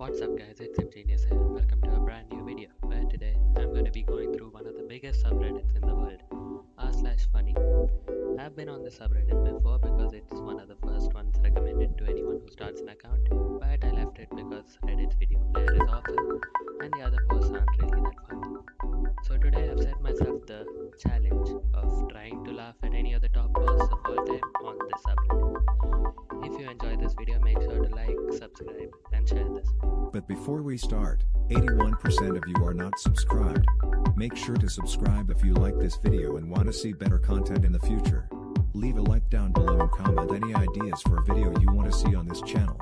What's up guys, it's Genius here. Welcome to a brand new video where today I'm going to be going through one of the biggest subreddits in the world, r slash funny. I've been on this subreddit before because it's one of the first ones recommended to anyone who starts an account, but I left it because Reddit's video player is awful and the other posts aren't really that funny. So today I've set myself the challenge of trying before we start, 81% of you are not subscribed. Make sure to subscribe if you like this video and want to see better content in the future. Leave a like down below and comment any ideas for a video you want to see on this channel.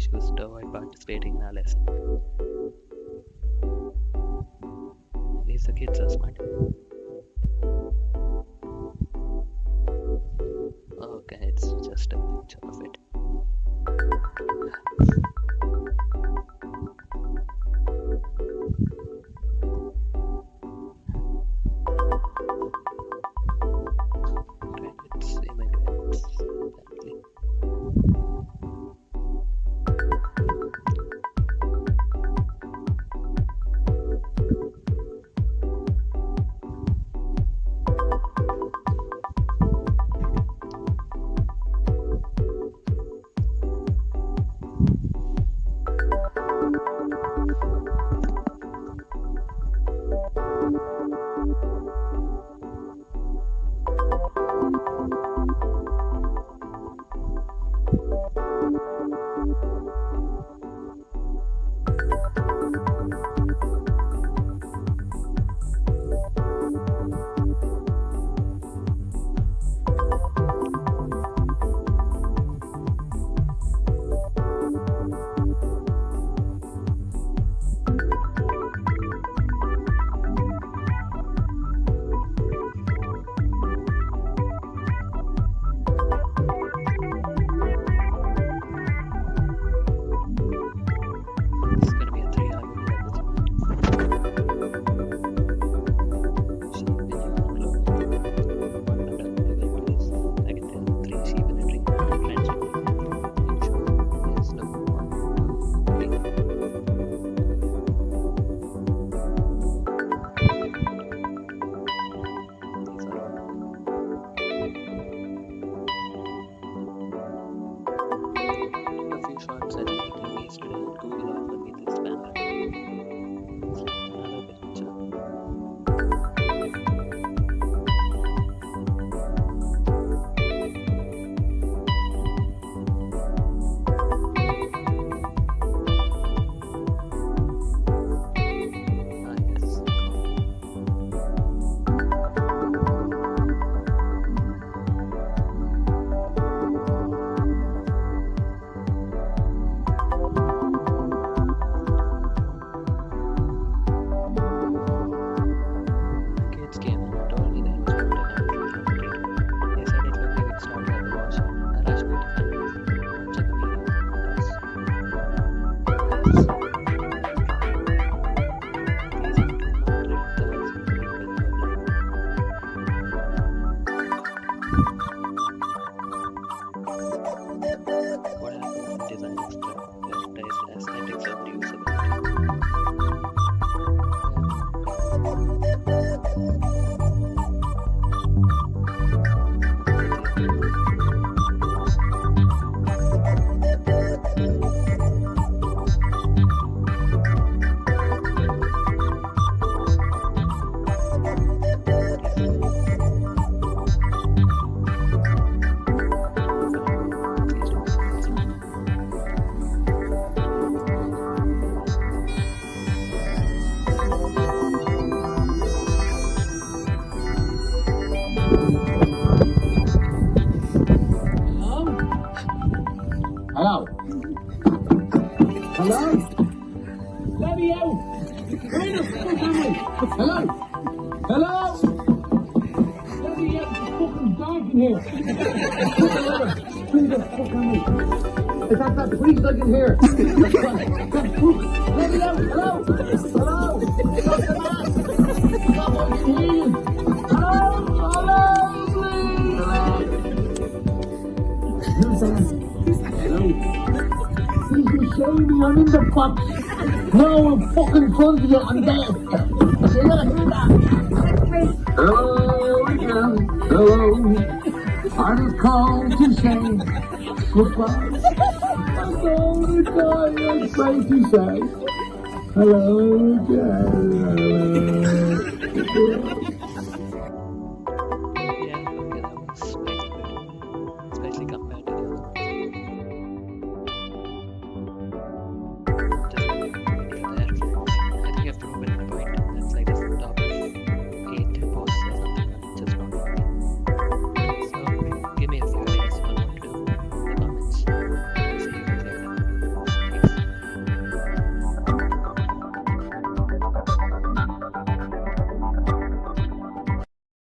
issues to avoid participating in our lesson. These the kids are smart. Okay, it's just a picture of it. Hello? Hello? Bloody hell! Where the fuck am I? Hello? Hello? Bloody hell, it's fucking dark in here! Where the fuck am I? It's that that priest like in here! Bloody hell, hello? Hello? Stop the mask! Please be. I'm the box. No, I'm fucking front of you. I'm dead. That? Hello again. Hello. I just called to say goodbye. That's all the time I try to say. Hello again. Hello.